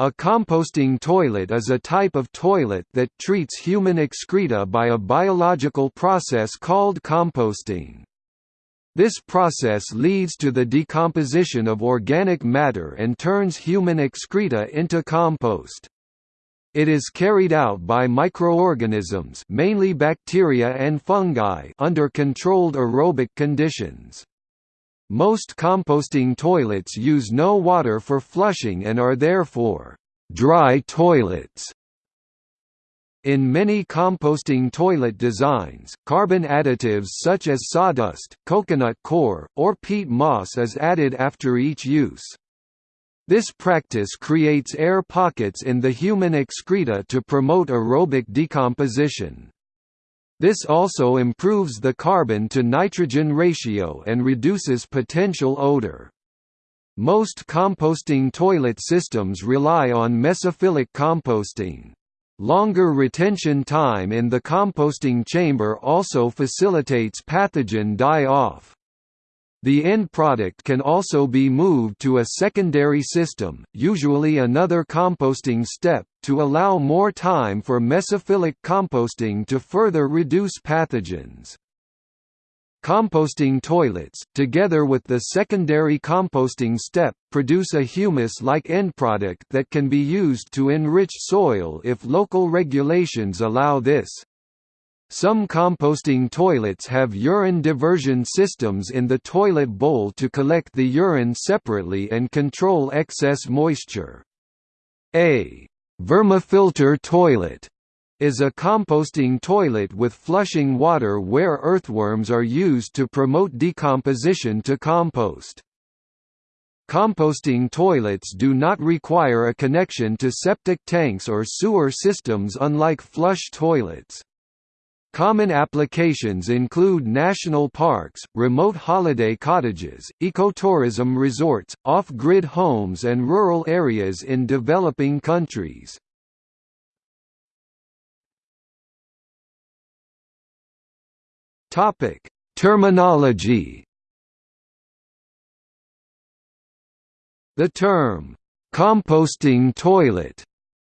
A composting toilet is a type of toilet that treats human excreta by a biological process called composting. This process leads to the decomposition of organic matter and turns human excreta into compost. It is carried out by microorganisms mainly bacteria and fungi under controlled aerobic conditions. Most composting toilets use no water for flushing and are therefore dry toilets. In many composting toilet designs, carbon additives such as sawdust, coconut coir, or peat moss is added after each use. This practice creates air pockets in the human excreta to promote aerobic decomposition. This also improves the carbon-to-nitrogen ratio and reduces potential odor. Most composting toilet systems rely on mesophilic composting. Longer retention time in the composting chamber also facilitates pathogen die-off. The end product can also be moved to a secondary system, usually another composting step, to allow more time for mesophilic composting to further reduce pathogens. Composting toilets, together with the secondary composting step, produce a humus-like end product that can be used to enrich soil if local regulations allow this. Some composting toilets have urine diversion systems in the toilet bowl to collect the urine separately and control excess moisture. A vermifilter toilet is a composting toilet with flushing water where earthworms are used to promote decomposition to compost. Composting toilets do not require a connection to septic tanks or sewer systems unlike flush toilets. Common applications include national parks, remote holiday cottages, ecotourism resorts, off-grid homes and rural areas in developing countries. Terminology The term, "'composting toilet'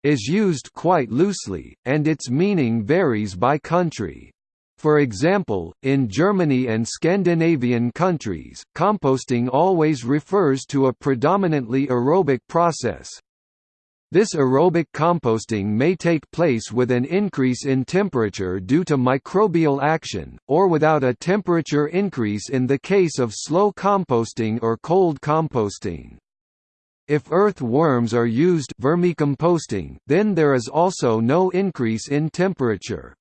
is used quite loosely, and its meaning varies by country. For example, in Germany and Scandinavian countries, composting always refers to a predominantly aerobic process. This aerobic composting may take place with an increase in temperature due to microbial action, or without a temperature increase in the case of slow composting or cold composting. If earthworms are used vermicomposting, then there is also no increase in temperature.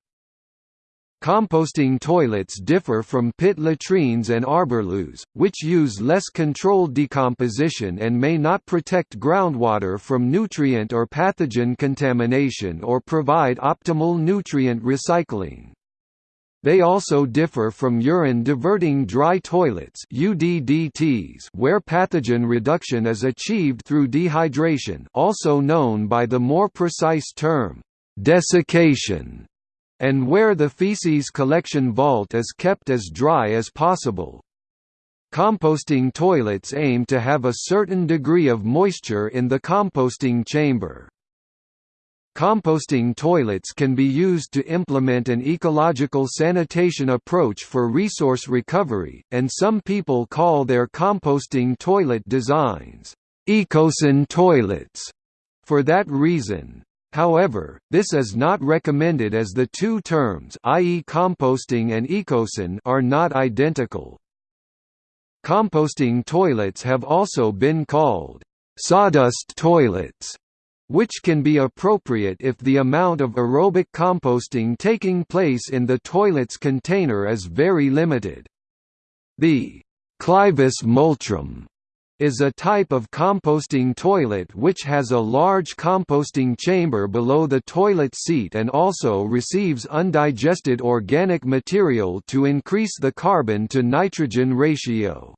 Composting toilets differ from pit latrines and arborloos, which use less controlled decomposition and may not protect groundwater from nutrient or pathogen contamination or provide optimal nutrient recycling. They also differ from urine-diverting dry toilets UDDTs where pathogen reduction is achieved through dehydration also known by the more precise term, desiccation, and where the feces collection vault is kept as dry as possible. Composting toilets aim to have a certain degree of moisture in the composting chamber. Composting toilets can be used to implement an ecological sanitation approach for resource recovery, and some people call their composting toilet designs, ecosan toilets, for that reason. However, this is not recommended as the two terms i.e. composting and ecosan are not identical. Composting toilets have also been called sawdust toilets which can be appropriate if the amount of aerobic composting taking place in the toilet's container is very limited. The Clivus multrum is a type of composting toilet which has a large composting chamber below the toilet seat and also receives undigested organic material to increase the carbon-to-nitrogen ratio.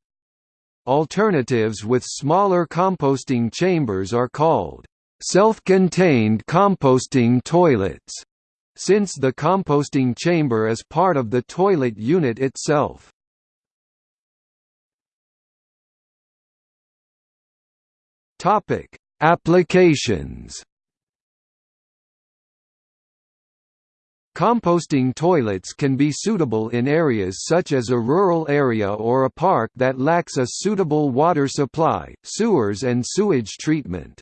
Alternatives with smaller composting chambers are called self-contained composting toilets, since the composting chamber is part of the toilet unit itself. Topic: Applications Composting toilets can be suitable in areas such as a rural area or a park that lacks a suitable water supply, sewers and sewage treatment.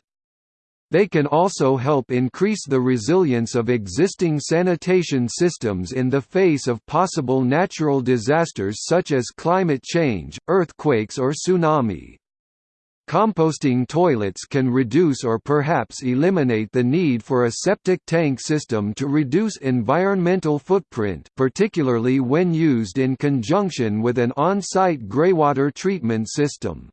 They can also help increase the resilience of existing sanitation systems in the face of possible natural disasters such as climate change, earthquakes or tsunami. Composting toilets can reduce or perhaps eliminate the need for a septic tank system to reduce environmental footprint particularly when used in conjunction with an on-site greywater treatment system.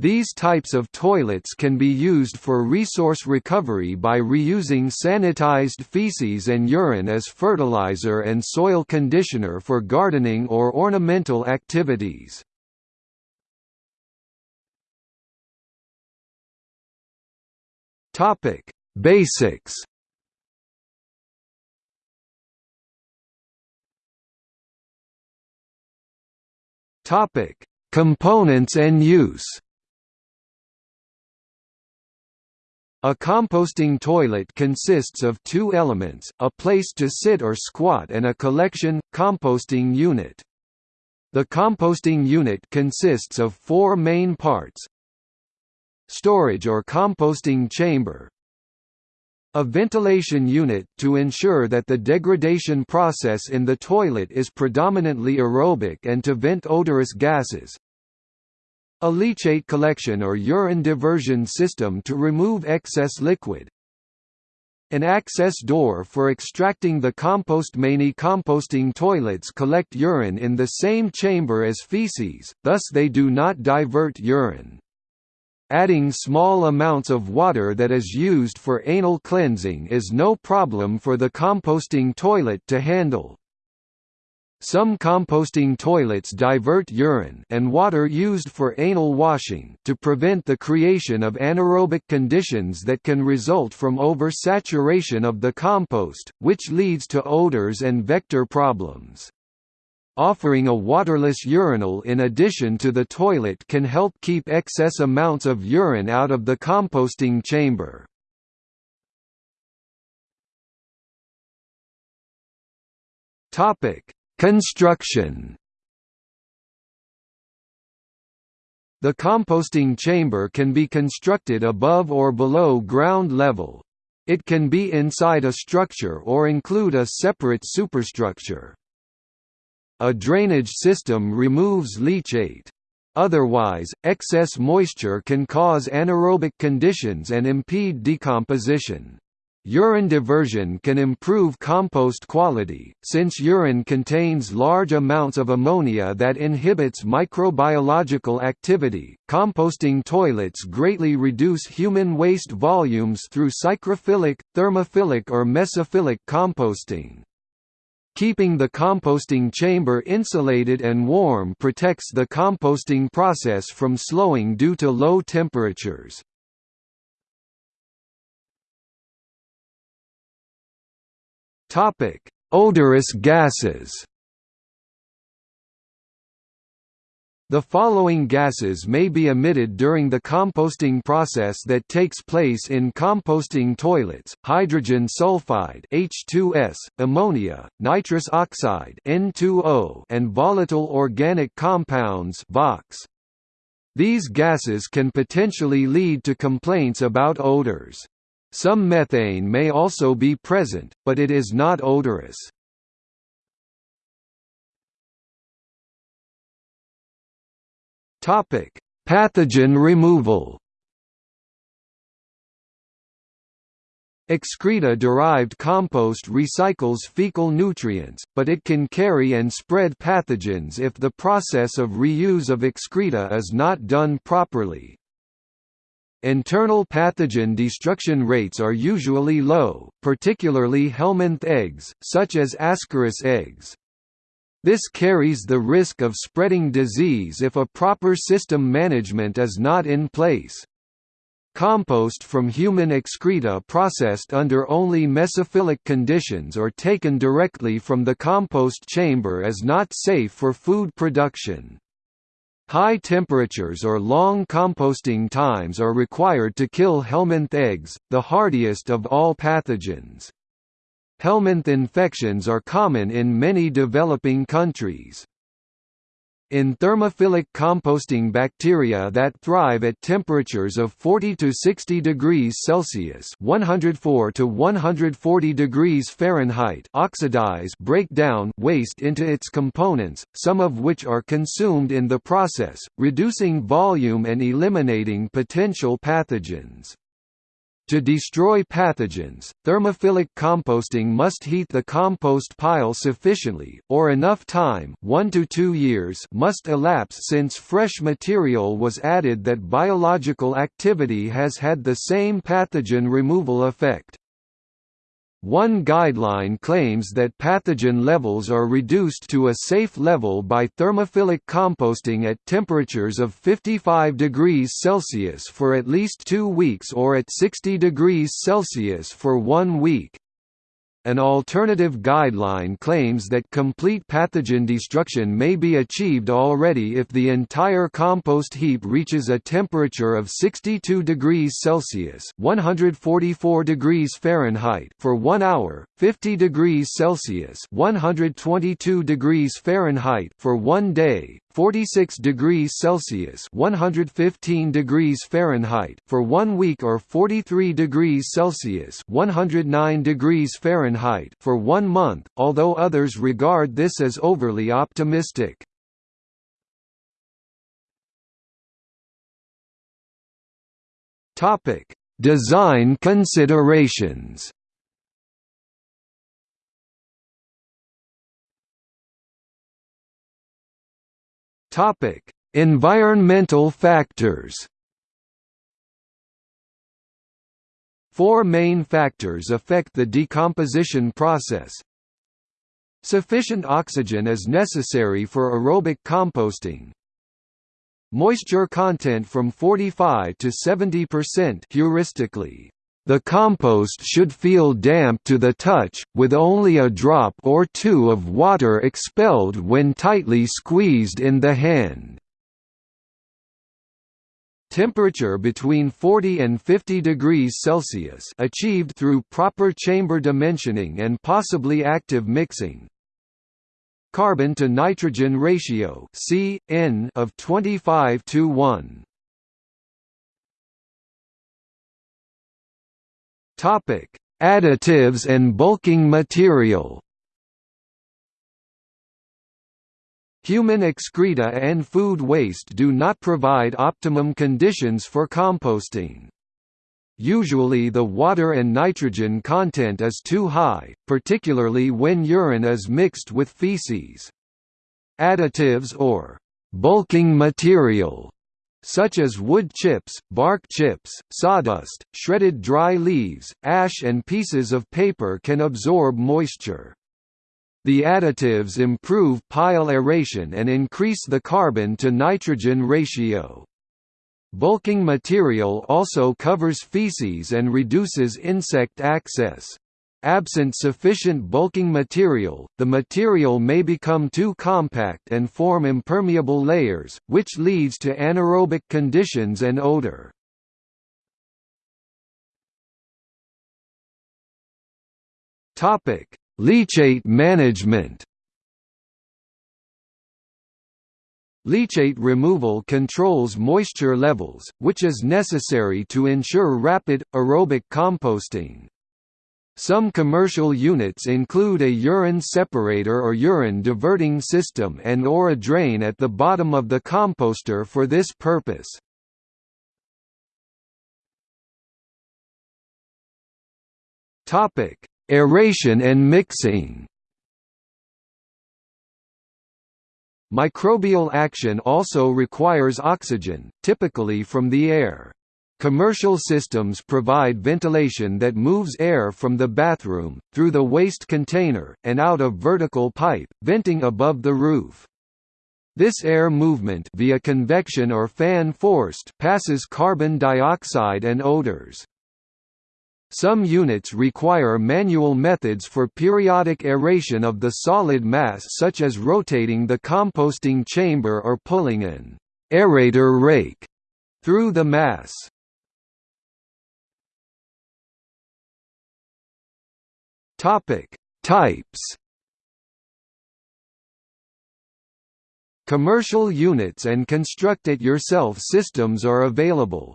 These types of toilets can be used for resource recovery by reusing sanitized feces and urine as fertilizer and soil conditioner for gardening or ornamental activities. Topic: Basics. Topic: Components and use. A composting toilet consists of two elements, a place to sit or squat and a collection, composting unit. The composting unit consists of four main parts, storage or composting chamber. A ventilation unit, to ensure that the degradation process in the toilet is predominantly aerobic and to vent odorous gases a leachate collection or urine diversion system to remove excess liquid an access door for extracting the compost many composting toilets collect urine in the same chamber as feces, thus they do not divert urine. Adding small amounts of water that is used for anal cleansing is no problem for the composting toilet to handle. Some composting toilets divert urine and water used for anal washing to prevent the creation of anaerobic conditions that can result from oversaturation of the compost, which leads to odors and vector problems. Offering a waterless urinal in addition to the toilet can help keep excess amounts of urine out of the composting chamber. Topic: Construction. The composting chamber can be constructed above or below ground level. It can be inside a structure or include a separate superstructure. A drainage system removes leachate. Otherwise, excess moisture can cause anaerobic conditions and impede decomposition. Urine diversion can improve compost quality, since urine contains large amounts of ammonia that inhibits microbiological activity. Composting toilets greatly reduce human waste volumes through psychrophilic, thermophilic, or mesophilic composting. Keeping the composting chamber insulated and warm protects the composting process from slowing due to low temperatures. Topic: Odorous gases. The following gases may be emitted during the composting process that takes place in composting toilets, hydrogen sulfide H2S, ammonia, nitrous oxide N2O, and volatile organic compounds VOCs. These gases can potentially lead to complaints about odors. Some methane may also be present, but it is not odorous. Topic: Pathogen removal. Excreta-derived compost recycles fecal nutrients, but it can carry and spread pathogens if the process of reuse of excreta is not done properly. Internal pathogen destruction rates are usually low, particularly helminth eggs, such as Ascaris eggs. This carries the risk of spreading disease if a proper system management is not in place. Compost from human excreta processed under only mesophilic conditions or taken directly from the compost chamber is not safe for food production. High temperatures or long composting times are required to kill helminth eggs, the hardiest of all pathogens. Helminth infections are common in many developing countries. In thermophilic composting bacteria that thrive at temperatures of 40 to 60 degrees Celsius (104 to 140 degrees Fahrenheit), oxidize, break down waste into its components, some of which are consumed in the process, reducing volume and eliminating potential pathogens. To destroy pathogens, thermophilic composting must heat the compost pile sufficiently, or enough time 1 to 2 years must elapse since fresh material was added that biological activity has had the same pathogen removal effect. One guideline claims that pathogen levels are reduced to a safe level by thermophilic composting at temperatures of 55 degrees Celsius for at least two weeks or at 60 degrees Celsius for one week. An alternative guideline claims that complete pathogen destruction may be achieved already if the entire compost heap reaches a temperature of 62 degrees Celsius (144 degrees Fahrenheit) for 1 hour, 50 degrees Celsius (122 degrees Fahrenheit) for 1 day, 46 degrees Celsius (115 degrees Fahrenheit) for 1 week or 43 degrees Celsius (109 degrees Fahrenheit) for 1 month, although others regard this as overly optimistic. Topic: Design considerations. Topic: Environmental factors. Four main factors affect the decomposition process. Sufficient oxygen is necessary for aerobic composting. Moisture content from 45 to 70% heuristically. The compost should feel damp to the touch, with only a drop or two of water expelled when tightly squeezed in the hand. Temperature between 40 and 50 degrees Celsius achieved through proper chamber dimensioning and possibly active mixing. Carbon to nitrogen ratio C, N of 25 to 1. Topic: Additives and bulking material. Human excreta and food waste do not provide optimum conditions for composting. Usually the water and nitrogen content is too high, particularly when urine is mixed with feces. Additives or bulking material such as wood chips, bark chips, sawdust, shredded dry leaves, ash and pieces of paper can absorb moisture. The additives improve pile aeration and increase the carbon to nitrogen ratio. Bulking material also covers feces and reduces insect access. Absent sufficient bulking material, the material may become too compact and form impermeable layers, which leads to anaerobic conditions and odor. Leachate management Leachate removal controls moisture levels, which is necessary to ensure rapid, aerobic composting. Some commercial units include a urine separator or urine diverting system and or a drain at the bottom of the composter for this purpose. Topic: Aeration and mixing. Microbial action also requires oxygen, typically from the air. Commercial systems provide ventilation that moves air from the bathroom, through the waste container, and out a vertical pipe, venting above the roof. This air movement via convection or fan forced passes carbon dioxide and odors. Some units require manual methods for periodic aeration of the solid mass such as rotating the composting chamber or pulling an aerator rake through the mass. Topic: Types. Commercial units and construct-it-yourself systems are available.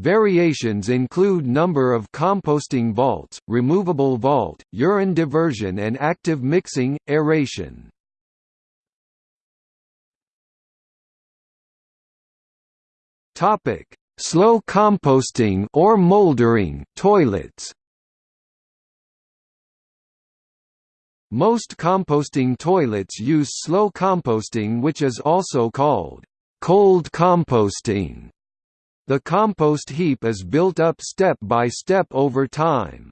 Variations include number of composting vaults, removable vault, urine diversion and active mixing, aeration. Topic: Slow composting or moldering toilets. Most composting toilets use slow composting which is also called cold composting. The compost heap is built up step by step over time.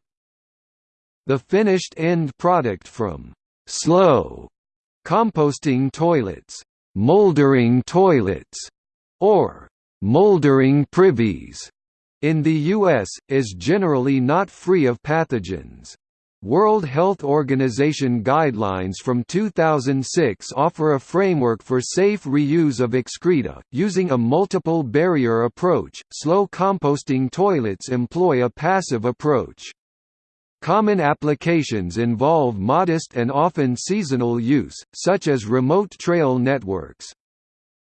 The finished end product from slow composting toilets, moldering toilets, or Moldering privies in the U.S., is generally not free of pathogens. World Health Organization guidelines from 2006 offer a framework for safe reuse of excreta, using a multiple barrier approach. Slow composting toilets employ a passive approach. Common applications involve modest and often seasonal use, such as remote trail networks.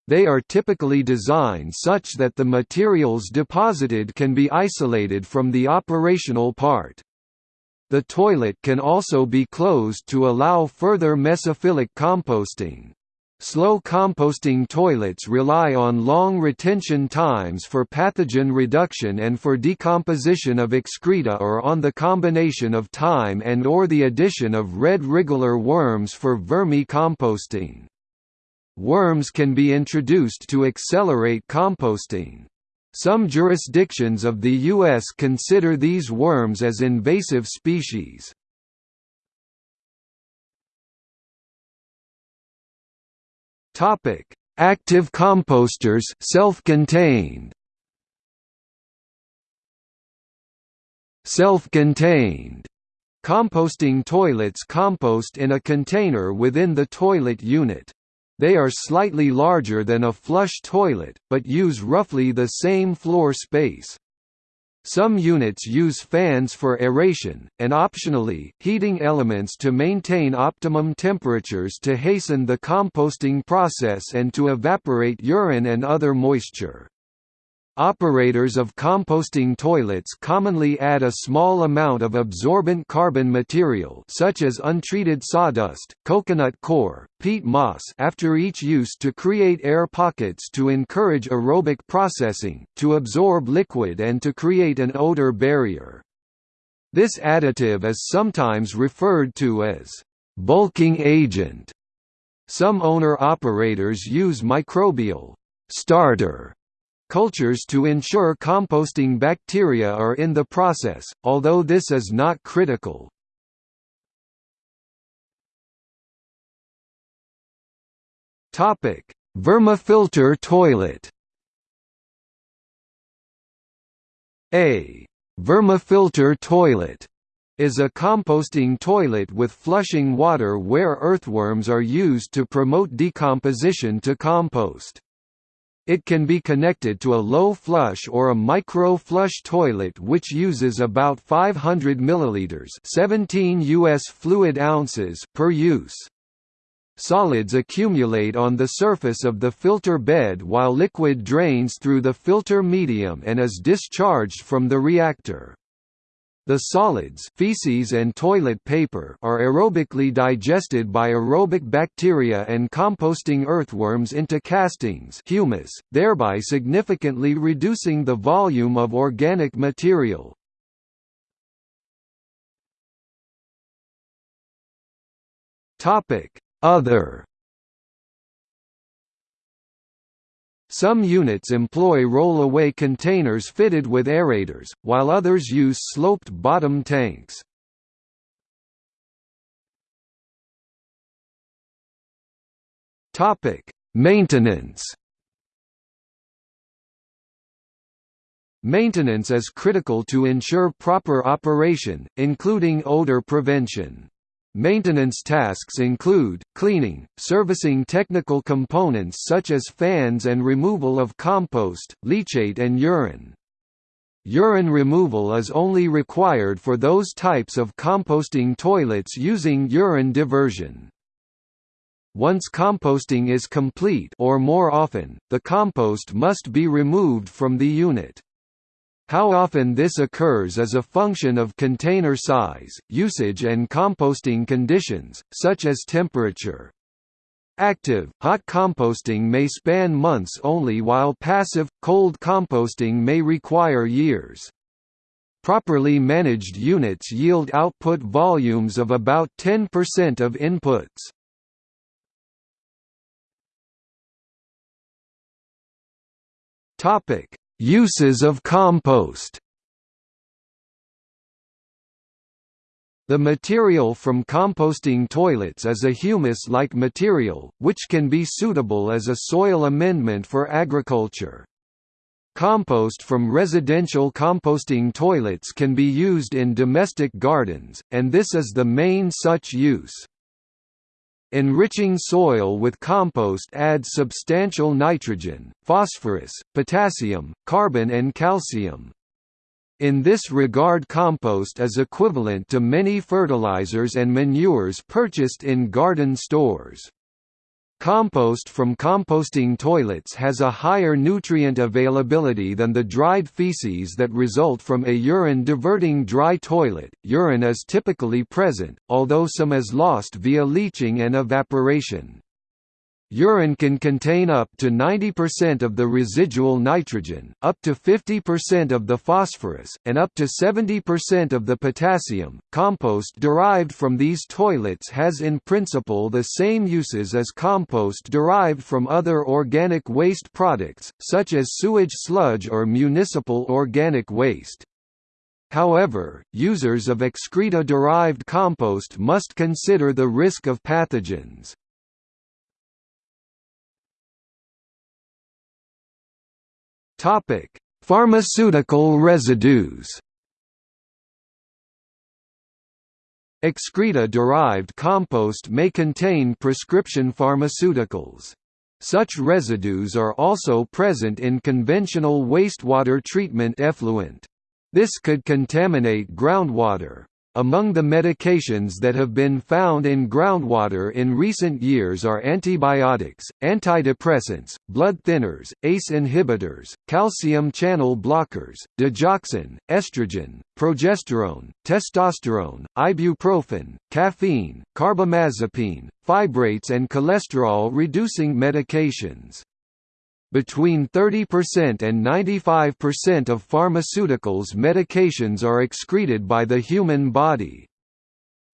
They are typically designed such that the materials deposited can be isolated from the operational part. The toilet can also be closed to allow further mesophilic composting. Slow composting toilets rely on long retention times for pathogen reduction and for decomposition of excreta or on the combination of time and or the addition of red wriggler worms for vermi-composting. Worms can be introduced to accelerate composting. Some jurisdictions of the U.S. consider these worms as invasive species. Active composters self-contained Self-contained composting toilets compost in a container within the toilet unit. They are slightly larger than a flush toilet, but use roughly the same floor space. Some units use fans for aeration, and optionally, heating elements to maintain optimum temperatures to hasten the composting process and to evaporate urine and other moisture. Operators of composting toilets commonly add a small amount of absorbent carbon material such as untreated sawdust, coconut coir, peat moss after each use to create air pockets to encourage aerobic processing, to absorb liquid and to create an odor barrier. This additive is sometimes referred to as bulking agent. Some owner-operators use microbial starter cultures to ensure composting bacteria are in the process, although this is not critical. Vermifilter toilet A vermifilter toilet is a composting toilet with flushing water where earthworms are used to promote decomposition to compost. It can be connected to a low flush or a micro flush toilet which uses about 500 milliliters, 17 US fluid ounces per use. Solids accumulate on the surface of the filter bed while liquid drains through the filter medium and is discharged from the reactor. The solids feces and toilet paper are aerobically digested by aerobic bacteria and composting earthworms into castings humus, thereby significantly reducing the volume of organic material. Other Some units employ roll-away containers fitted with aerators, while others use sloped bottom tanks. Topic: Maintenance. Maintenance is critical to ensure proper operation, including odor prevention. Maintenance tasks include, cleaning, servicing technical components such as fans and removal of compost, leachate and urine. Urine removal is only required for those types of composting toilets using urine diversion. Once composting is complete or more often, the compost must be removed from the unit. How often this occurs is a function of container size, usage and composting conditions, such as temperature. Active, hot composting may span months only while passive, cold composting may require years. Properly managed units yield output volumes of about 10% of inputs. Topic: Uses of compost The material from composting toilets is a humus-like material, which can be suitable as a soil amendment for agriculture. Compost from residential composting toilets can be used in domestic gardens, and this is the main such use. Enriching soil with compost adds substantial nitrogen, phosphorus, potassium, carbon and calcium. In this regard compost is equivalent to many fertilizers and manures purchased in garden stores. Compost from composting toilets has a higher nutrient availability than the dried feces that result from a urine-diverting dry toilet. Urine is typically present, although some is lost via leaching and evaporation. Urine can contain up to 90% of the residual nitrogen, up to 50% of the phosphorus, and up to 70% of the potassium. Compost derived from these toilets has in principle the same uses as compost derived from other organic waste products, such as sewage sludge or municipal organic waste. However, users of excreta-derived compost must consider the risk of pathogens. Topic: Pharmaceutical residues. Excreta-derived compost may contain prescription pharmaceuticals. Such residues are also present in conventional wastewater treatment effluent. This could contaminate groundwater. Among the medications that have been found in groundwater in recent years are antibiotics, antidepressants, blood thinners, ACE inhibitors, calcium channel blockers, digoxin, estrogen, progesterone, testosterone, ibuprofen, caffeine, carbamazepine, fibrates and cholesterol-reducing medications. Between 30% and 95% of pharmaceuticals medications are excreted by the human body.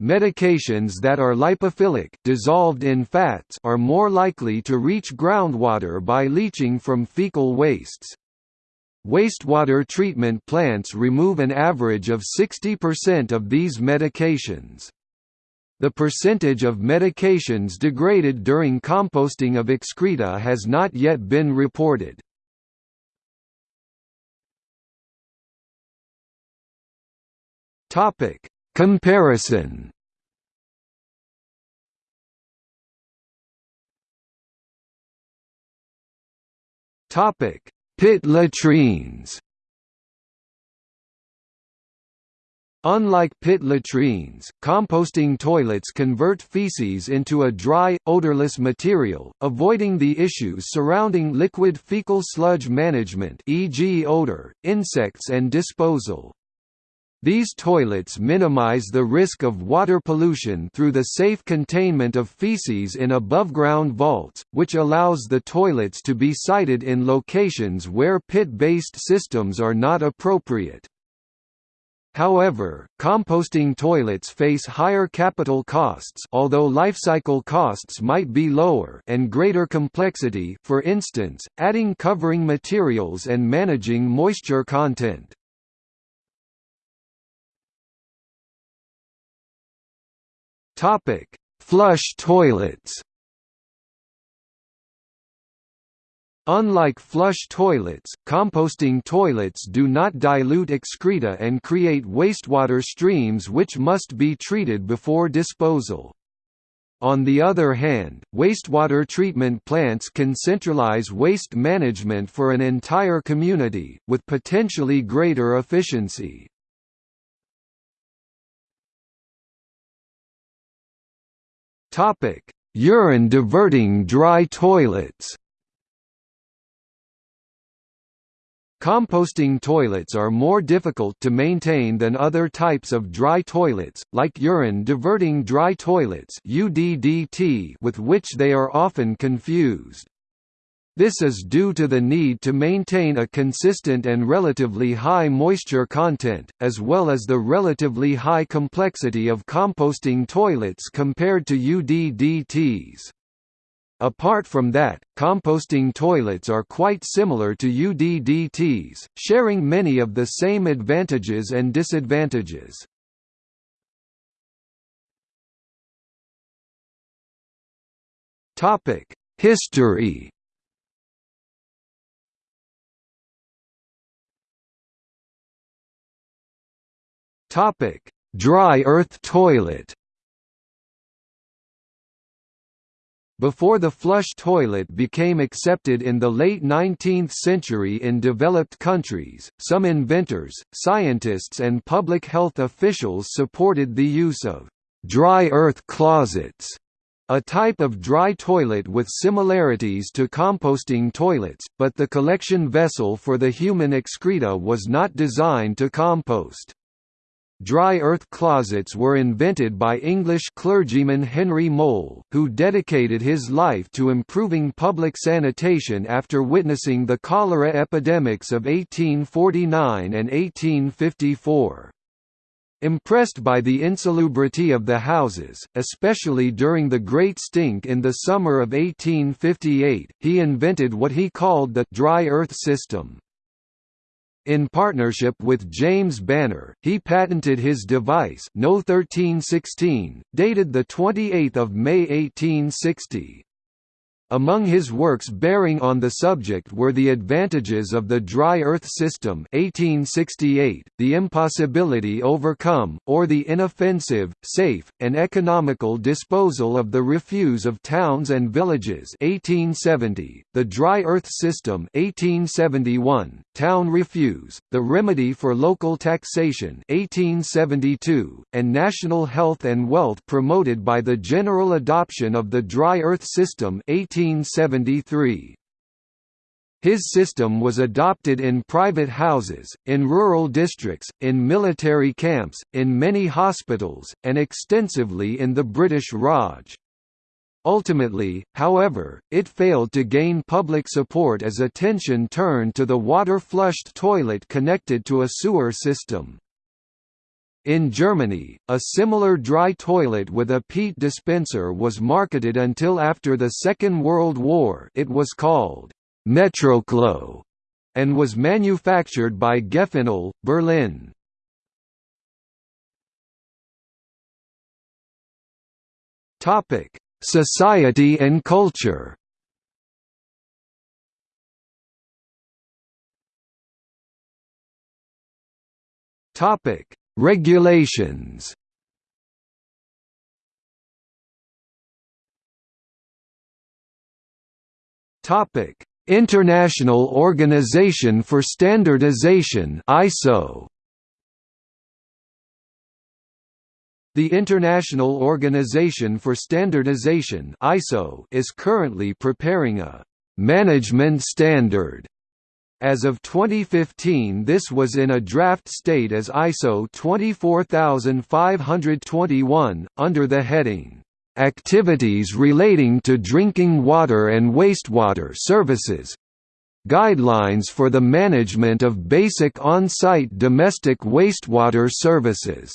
Medications that are lipophilic dissolved in fats are more likely to reach groundwater by leaching from fecal wastes. Wastewater treatment plants remove an average of 60% of these medications. The percentage of medications degraded during composting of excreta has not yet been reported. Topic: Comparison. Topic: Pit latrines. Unlike pit latrines, composting toilets convert feces into a dry, odorless material, avoiding the issues surrounding liquid fecal sludge management e.g. odor, insects and disposal. These toilets minimize the risk of water pollution through the safe containment of feces in above-ground vaults, which allows the toilets to be sited in locations where pit-based systems are not appropriate. However, composting toilets face higher capital costs although lifecycle costs might be lower and greater complexity for instance, adding covering materials and managing moisture content. Flush toilets Unlike flush toilets, composting toilets do not dilute excreta and create wastewater streams which must be treated before disposal. On the other hand, wastewater treatment plants can centralize waste management for an entire community, with potentially greater efficiency. Urine diverting dry toilets Composting toilets are more difficult to maintain than other types of dry toilets, like urine-diverting dry toilets with which they are often confused. This is due to the need to maintain a consistent and relatively high moisture content, as well as the relatively high complexity of composting toilets compared to UDDTs. Apart from that, composting toilets are quite similar to UDDTs, sharing many of the same advantages and disadvantages. History Dry earth toilet Before the flush toilet became accepted in the late 19th century in developed countries, some inventors, scientists and public health officials supported the use of «dry earth closets», a type of dry toilet with similarities to composting toilets, but the collection vessel for the human excreta was not designed to compost. Dry earth closets were invented by English clergyman Henry Moule, who dedicated his life to improving public sanitation after witnessing the cholera epidemics of 1849 and 1854. Impressed by the insalubrity of the houses, especially during the Great Stink in the summer of 1858, he invented what he called the «dry earth system». In partnership with James Bannehr, he patented his device No 1316, dated 28 May 1860. Among his works bearing on the subject were The Advantages of the Dry Earth System 1868, The Impossibility Overcome, or the Inoffensive, Safe, and Economical Disposal of the Refuse of Towns and Villages 1870, The Dry Earth System 1871, Town Refuse, The Remedy for Local Taxation 1872, and National Health and Wealth promoted by the general adoption of the Dry Earth System 18 1873. His system was adopted in private houses, in rural districts, in military camps, in many hospitals, and extensively in the British Raj. Ultimately, however, it failed to gain public support as attention turned to the water-flushed toilet connected to a sewer system. In Germany, a similar dry toilet with a peat dispenser was marketed until after the Second World War it was called Metroklo and was manufactured by Gefenol, Berlin. Society and culture Topic: Regulations Topic: International Organization for Standardization (ISO). The International Organization for Standardization (ISO) is currently preparing a management standard as of 2015 this was in a draft state as ISO 24521, under the heading, "'Activities relating to drinking water and wastewater services' Guidelines for the management of basic on-site domestic wastewater services."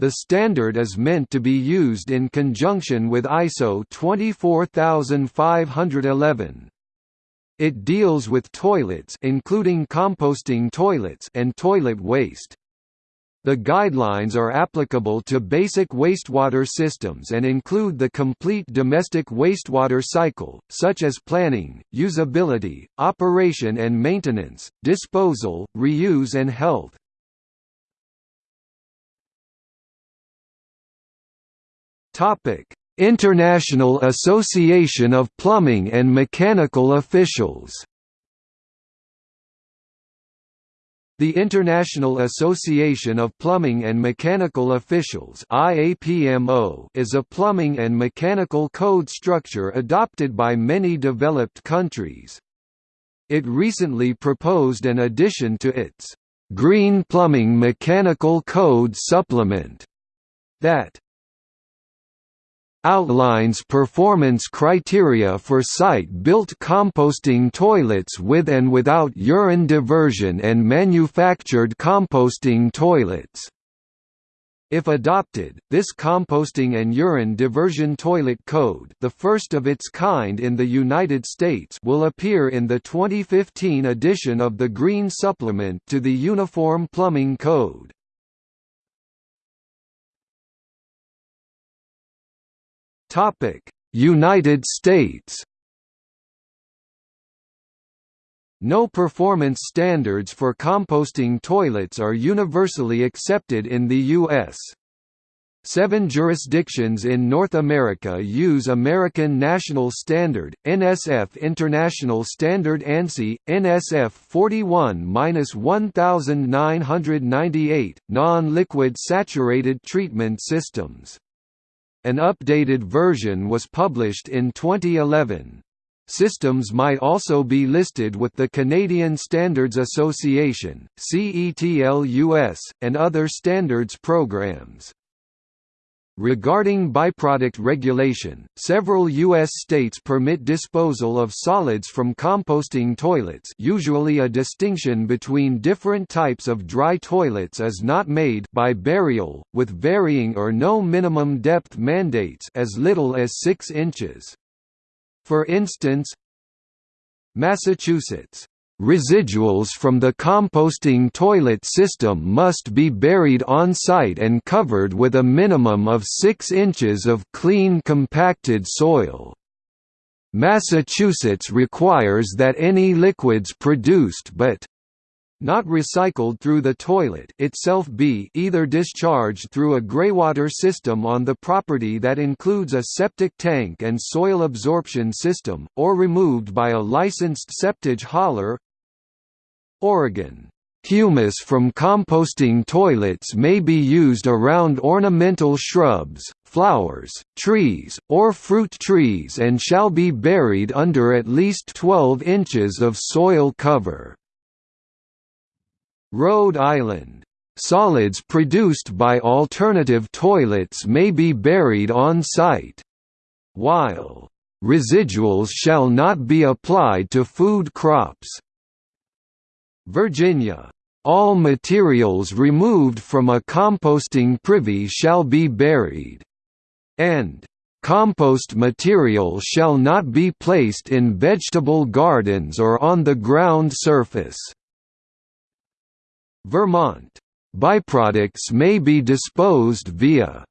The standard is meant to be used in conjunction with ISO 24511. It deals with toilets including composting toilets and toilet waste. The guidelines are applicable to basic wastewater systems and include the complete domestic wastewater cycle, such as planning, usability, operation and maintenance, disposal, reuse and health. International Association of Plumbing and Mechanical Officials The International Association of Plumbing and Mechanical Officials is a plumbing and mechanical code structure adopted by many developed countries. It recently proposed an addition to its Green Plumbing Mechanical Code Supplement that outlines performance criteria for site-built composting toilets with and without urine diversion and manufactured composting toilets. If adopted, this composting and urine diversion toilet code the first of its kind in the United States will appear in the 2015 edition of the Green Supplement to the Uniform Plumbing Code. Topic: United States. No performance standards for composting toilets are universally accepted in the U.S. Seven jurisdictions in North America use American National Standard, NSF International Standard ANSI, NSF 41-1998, non-liquid saturated treatment systems. An updated version was published in 2011. Systems might also be listed with the Canadian Standards Association, CETL-US, and other standards programs. Regarding byproduct regulation, several U.S. states permit disposal of solids from composting toilets usually a distinction between different types of dry toilets is not made by burial, with varying or no minimum depth mandates as little as 6 inches. For instance, Massachusetts Residuals from the composting toilet system must be buried on-site and covered with a minimum of 6 inches of clean compacted soil. Massachusetts requires that any liquids produced but not recycled through the toilet itself be either discharged through a greywater system on the property that includes a septic tank and soil absorption system, or removed by a licensed septage hauler Oregon Humus from composting toilets may be used around ornamental shrubs, flowers, trees, or fruit trees and shall be buried under at least 12 inches of soil cover. Rhode Island Solids produced by alternative toilets may be buried on site, while residuals shall not be applied to food crops. Virginia, "...all materials removed from a composting privy shall be buried," and "...compost material shall not be placed in vegetable gardens or on the ground surface." Vermont, "...byproducts may be disposed via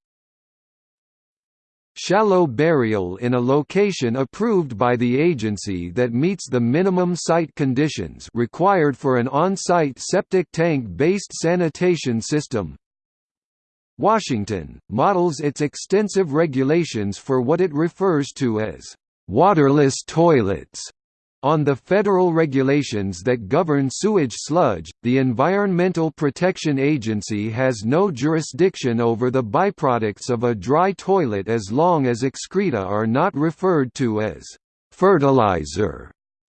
shallow burial in a location approved by the agency that meets the minimum site conditions required for an on-site septic tank-based sanitation system. Washington, models its extensive regulations for what it refers to as waterless toilets on the federal regulations that govern sewage sludge, the Environmental Protection Agency has no jurisdiction over the byproducts of a dry toilet as long as excreta are not referred to as fertilizer,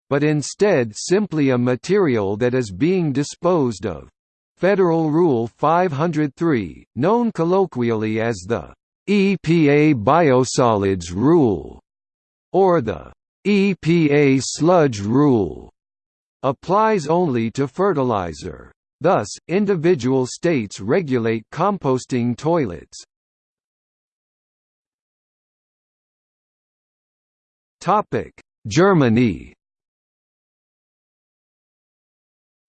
but instead simply a material that is being disposed of. Federal Rule 503, known colloquially as the EPA Biosolids Rule, or the EPA sludge rule applies only to fertilizer. Thus, individual states regulate composting toilets. Germany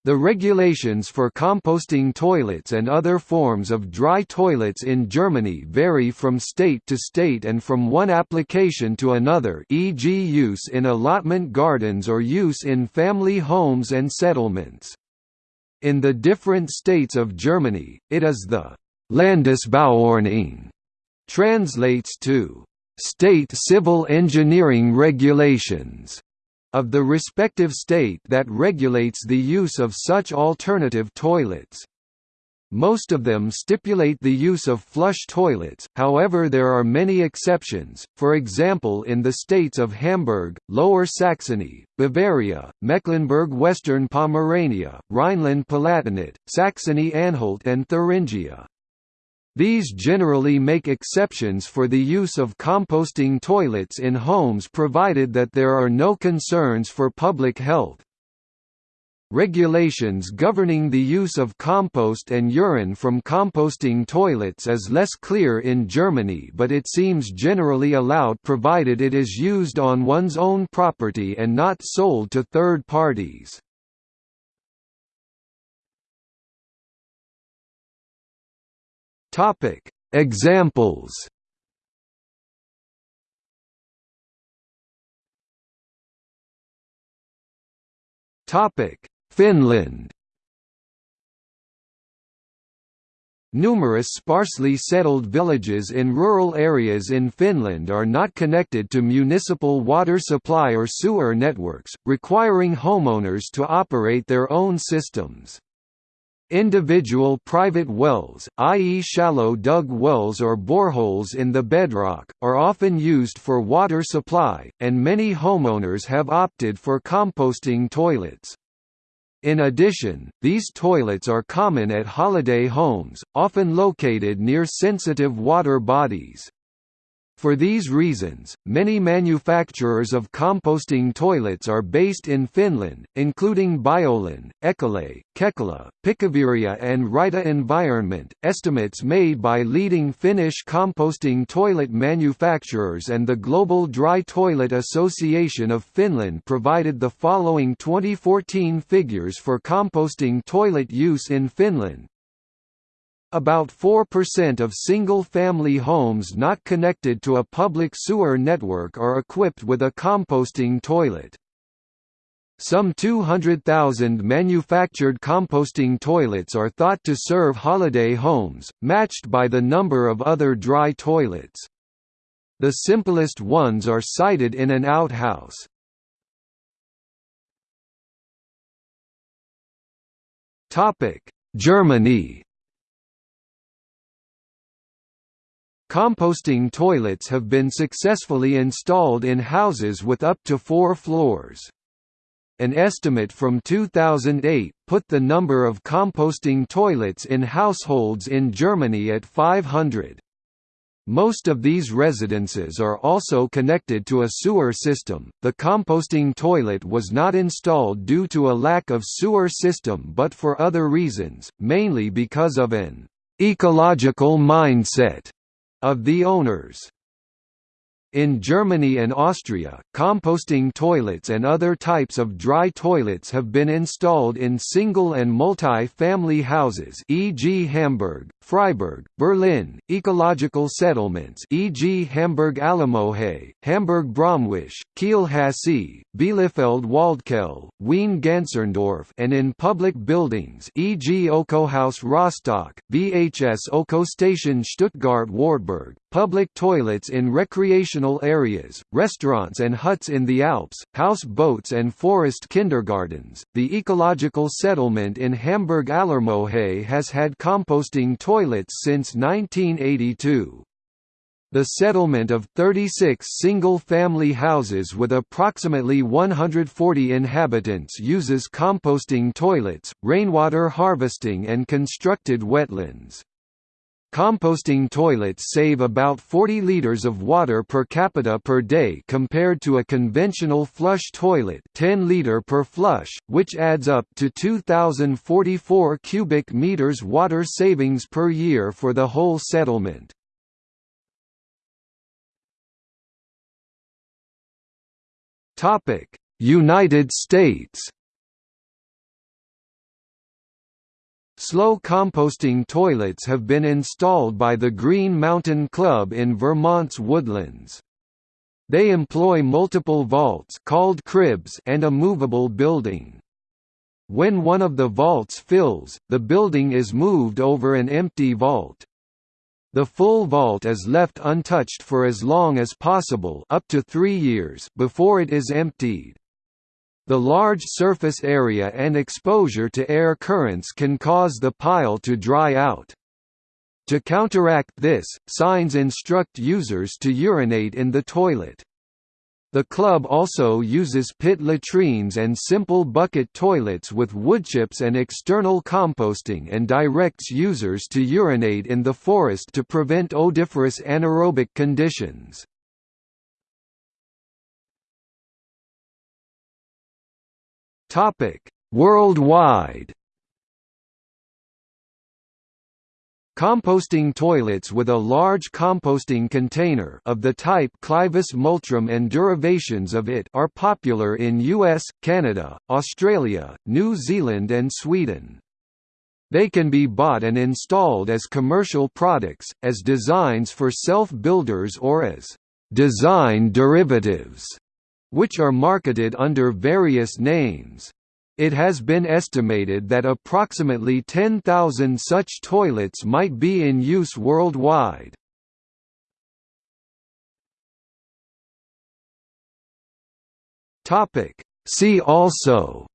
The regulations for composting toilets and other forms of dry toilets in Germany vary from state to state and from one application to another e.g. use in allotment gardens or use in family homes and settlements. In the different states of Germany, it is the Landesbauordnung translates to state civil engineering regulations of the respective state that regulates the use of such alternative toilets. Most of them stipulate the use of flush toilets, however there are many exceptions, for example in the states of Hamburg, Lower Saxony, Bavaria, Mecklenburg-Western Pomerania, Rhineland-Palatinate, Saxony-Anhalt and Thuringia. These generally make exceptions for the use of composting toilets in homes provided that there are no concerns for public health. Regulations governing the use of compost and urine from composting toilets is less clear in Germany but it seems generally allowed provided it is used on one's own property and not sold to third parties. Topic: Examples. Topic: Finland. Numerous sparsely settled villages in rural areas in Finland are not connected to municipal water supply or sewer networks, requiring homeowners to operate their own systems. Individual private wells, i.e. shallow dug wells or boreholes in the bedrock, are often used for water supply, and many homeowners have opted for composting toilets. In addition, these toilets are common at holiday homes, often located near sensitive water bodies. For these reasons, many manufacturers of composting toilets are based in Finland, including Biolan, Ekolet, Kekkilä, Pikkuvihreä, and Raita Environment. Estimates made by leading Finnish composting toilet manufacturers and the Global Dry Toilet Association of Finland provided the following 2014 figures for composting toilet use in Finland about 4% of single-family homes not connected to a public sewer network are equipped with a composting toilet. Some 200,000 manufactured composting toilets are thought to serve holiday homes, matched by the number of other dry toilets. The simplest ones are sited in an outhouse. Germany Composting toilets have been successfully installed in houses with up to four floors. An estimate from 2008 put the number of composting toilets in households in Germany at 500. Most of these residences are also connected to a sewer system. The composting toilet was not installed due to a lack of sewer system but for other reasons, mainly because of an ecological mindset of the owners. In Germany and Austria, composting toilets and other types of dry toilets have been installed in single and multi-family houses e.g. Hamburg, Freiburg, Berlin, ecological settlements e.g. Hamburg Allermohe, Hamburg Braamwisch, Kiel Hassee, Bielefeld Waldquelle, Wien Ganserndorf and in public buildings e.g. Okohaus Rostock, VHS Oko Station Stuttgart Wartberg, public toilets in recreational areas, restaurants and huts in the Alps, house boats and forest kindergartens. The ecological settlement in Hamburg Allermohe has had composting toilets since 1982. The settlement of 36 single-family houses with approximately 140 inhabitants uses composting toilets, rainwater harvesting and constructed wetlands. Composting toilets save about 40 liters of water per capita per day compared to a conventional flush toilet 10 liter per flush, which adds up to 2,044 cubic meters water savings per year for the whole settlement. United States Slow composting toilets have been installed by the Green Mountain Club in Vermont's woodlands. They employ multiple vaults called cribs and a movable building. When one of the vaults fills, the building is moved over an empty vault. The full vault is left untouched for as long as possible up to three years before it is emptied. The large surface area and exposure to air currents can cause the pile to dry out. To counteract this, signs instruct users to urinate in the toilet. The club also uses pit latrines and simple bucket toilets with woodchips and external composting and directs users to urinate in the forest to prevent odoriferous anaerobic conditions. Worldwide. Composting toilets with a large composting container of the type Clivus Multrum and derivations of it are popular in US, Canada, Australia, New Zealand and Sweden. They can be bought and installed as commercial products, as designs for self-builders or as design derivatives, which are marketed under various names. It has been estimated that approximately 10,000 such toilets might be in use worldwide. See also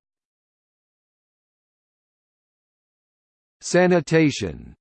Sanitation